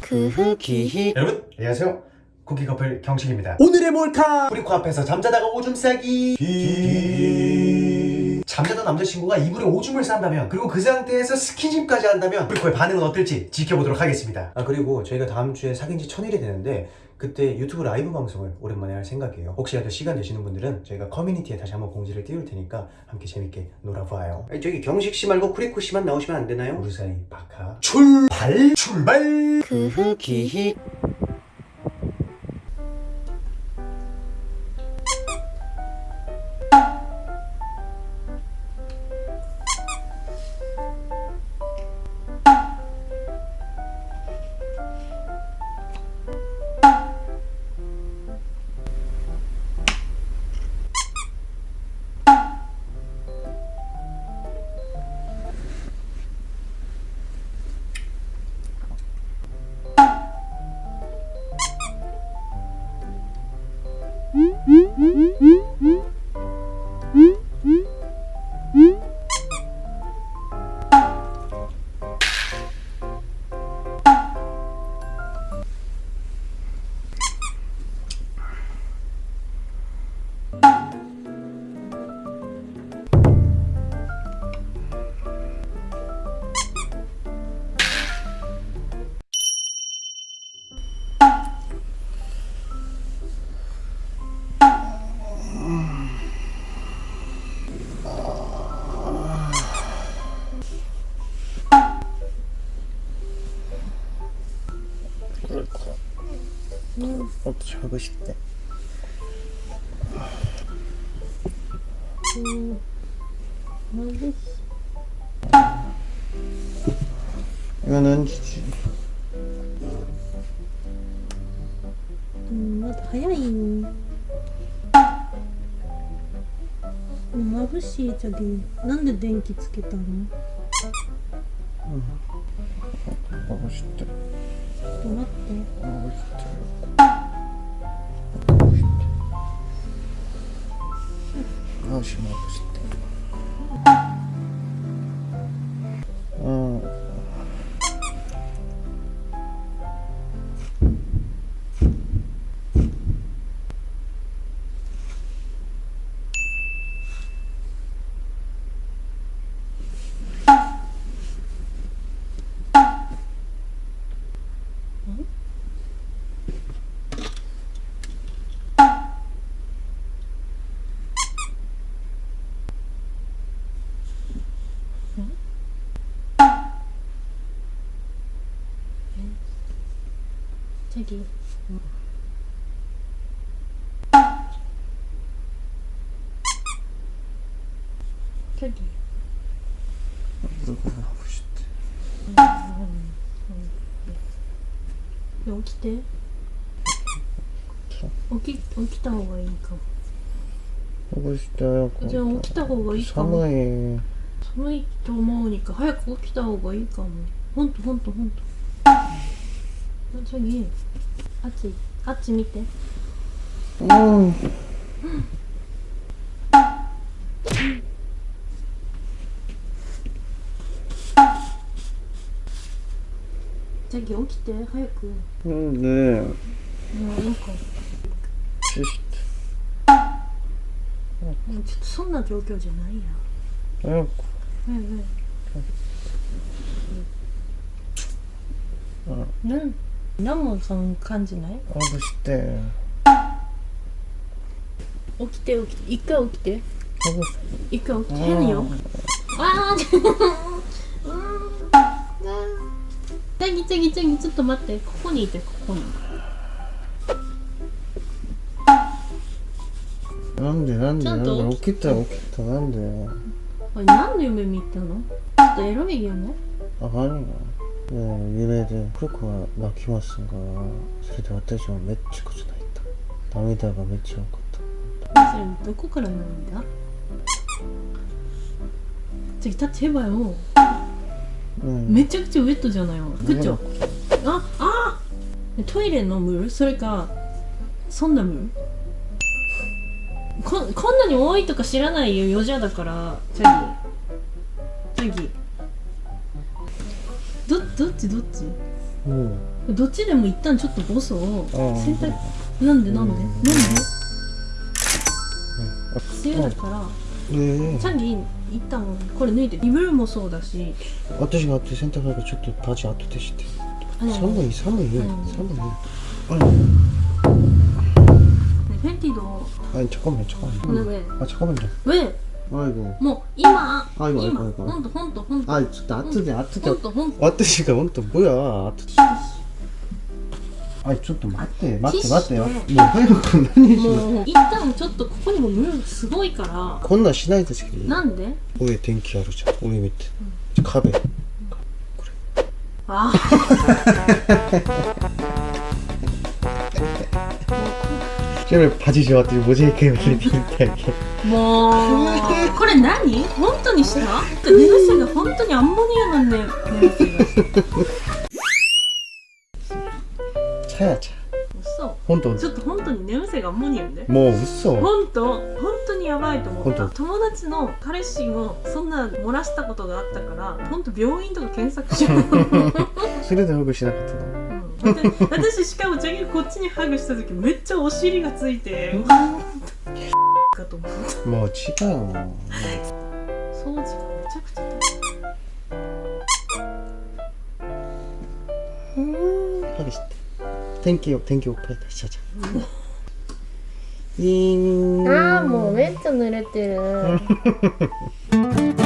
쿠키히 여러분 안녕하세요. 쿠키 커플 경식입니다. 오늘의 몰카. 우리 코 앞에서 잠자다가 오줌 싸기. 잠자던 남자친구가 이불에 오줌을 싼다면 그리고 그 상태에서 스킨십까지 한다면 우리 코의 반응은 어떨지 지켜보도록 하겠습니다. 아 그리고 저희가 다음 주에 사귄 지 천일이 되는데 그때 유튜브 라이브 방송을 오랜만에 할 생각이에요. 혹시라도 시간 되시는 분들은 저희가 커뮤니티에 다시 한번 공지를 띄울 테니까 함께 재밌게 놀아봐요. 아니, 저기 경식씨 말고 쿠리코씨만 나오시면 안 되나요? 우리 사이 바카 출발! 출발! 쿠키히 Hum, hum. 勝負して。うん。今何時？うんまだ早いよ眩しいじゃけなんで電気つけたの？うん。眩しってちょっと待って。眩しって不行，不行。저기 저기 누구 하고 싶대. 起きて起き起きた方がいいかも 하고 싶대. じゃあ起きた方がいいかも 사무이. 寒いと思うにか早く起きた方がいいかもほんとほんとほんと 저기あっちあっち見て 음. 저기 起きて早くも 근데 ういいか 치시대. もうちょっとそんな状況じゃないや 아이고. はいはいなん ナもその感じない？あぶして。起きて起きて。一回起きて。一回起きて。変よ。ああちぎちぎちぎちょっと待って。ここにいてここに。なんでなんでなんで？起きた起きたなんで？これなんで夢見たの？ちょっとエロいよね。あかんよね、揺れでコが泣きますがそれで私はめっちゃくちゃ泣いた。涙がめっちゃ多かった。それどこから涙次タッチヘバよ、うん、めちゃくちゃウェットじゃない？よグッチョああ！トイレのムール？それかそんなムール？ここんなに多いとか知らないよ、よじゃだから次。次どっち？どっち？どっちでも一旦ちょっとボスを洗濯なんで？なんで、うん、なんで、梅雨だから、えー、チャンギ一旦これ抜いて。リブルもそうだし。私があって洗濯なんかちょっとパチ当て。てして寒い寒い寒いあれ？フェンティドあ、ちょこめちょメンあ、ちょこめだ。イ 아이고 뭐 이마 아이고, 이마 아이고, 아이고. 혼도 혼도 혼도 아 진짜 아트지 아트지 혼도 혼도 와트시가 원또 뭐야 아트 아니 좀더 맞대 맞대 티슈. 맞대요 뭐 하이고何しもう一旦ちょっとここにもムーすごいからこんなんしないですけどなんで上電気あるじゃん上見て壁あちなみにパジ ジョワっていう文字系を入れてみたいあもうこれ何本当にした寝癖が本当にアンモニアのね寝癖がした 차야 차 嘘本当ちょっと本当に寝癖がアンモニアでもう嘘本当本当にやばいと思った本当友達の彼氏もそんな漏らしたことがあったから本当病院とか検索しようそれで僕しなかったのうん 私私しかもジャギがこっちにハグした時めっちゃお尻がついてかと思ったもう違うもん。掃除がめちゃくちゃハグして天気を天気を変えたしちゃちゃ。んああもうめっちゃ濡れてる